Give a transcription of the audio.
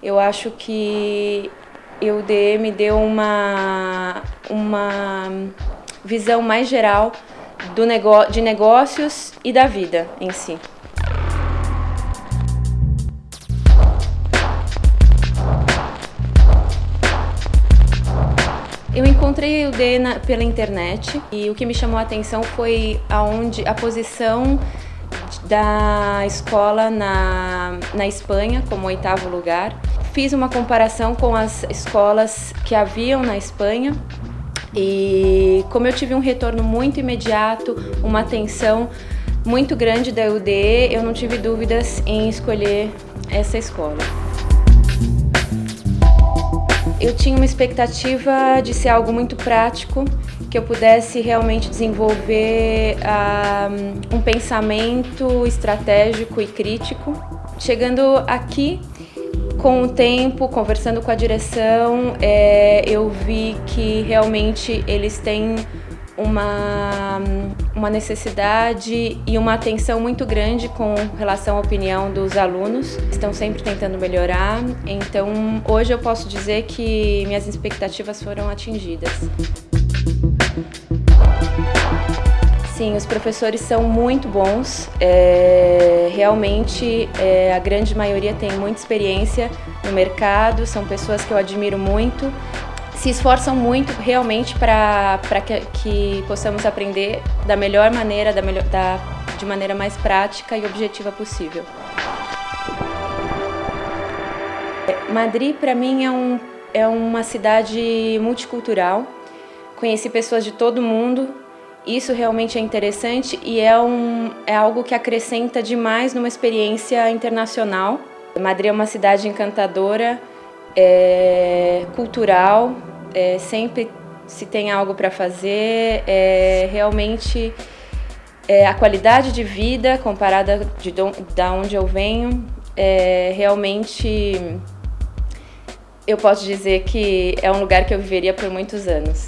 Eu acho que o DM deu uma, uma visão mais geral do negócio, de negócios e da vida em si. Eu encontrei o D pela internet e o que me chamou a atenção foi aonde a posição da escola na, na Espanha como oitavo lugar. Fiz uma comparação com as escolas que haviam na Espanha e como eu tive um retorno muito imediato, uma atenção muito grande da UDE, eu não tive dúvidas em escolher essa escola. Eu tinha uma expectativa de ser algo muito prático, que eu pudesse realmente desenvolver uh, um pensamento estratégico e crítico. Chegando aqui, com o tempo, conversando com a direção, é, eu vi que realmente eles têm uma, uma necessidade e uma atenção muito grande com relação à opinião dos alunos. Estão sempre tentando melhorar, então hoje eu posso dizer que minhas expectativas foram atingidas. Sim, os professores são muito bons. É, realmente, é, a grande maioria tem muita experiência no mercado, são pessoas que eu admiro muito. Se esforçam muito realmente para que, que possamos aprender da melhor maneira, da melhor, da, de maneira mais prática e objetiva possível. Madrid, para mim, é, um, é uma cidade multicultural. Conheci pessoas de todo mundo, isso realmente é interessante e é, um, é algo que acrescenta demais numa experiência internacional. Madrid é uma cidade encantadora, é, cultural, é, sempre se tem algo para fazer, é, realmente é, a qualidade de vida comparada de da onde eu venho, é, realmente eu posso dizer que é um lugar que eu viveria por muitos anos.